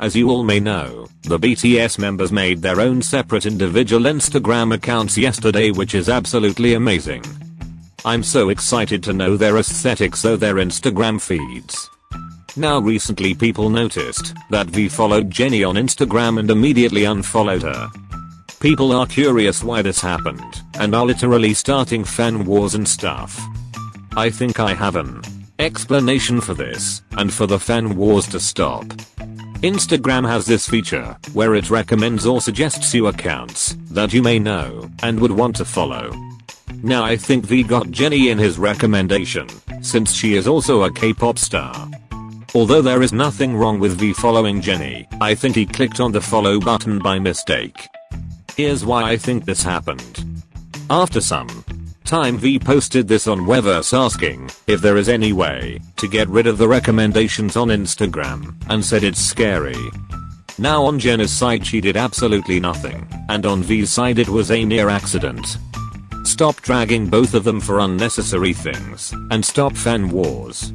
As you all may know, the BTS members made their own separate individual Instagram accounts yesterday which is absolutely amazing. I'm so excited to know their aesthetics so their Instagram feeds. Now recently people noticed that V followed Jennie on Instagram and immediately unfollowed her. People are curious why this happened and are literally starting fan wars and stuff. I think I have an explanation for this and for the fan wars to stop. Instagram has this feature where it recommends or suggests you accounts that you may know and would want to follow. Now I think V got Jennie in his recommendation since she is also a K-pop star. Although there is nothing wrong with V following Jennie, I think he clicked on the follow button by mistake. Here's why I think this happened. After some time V posted this on Weverse asking if there is any way to get rid of the recommendations on Instagram and said it's scary. Now on Jennie's side she did absolutely nothing and on V's side it was a near accident. Stop dragging both of them for unnecessary things and stop fan wars.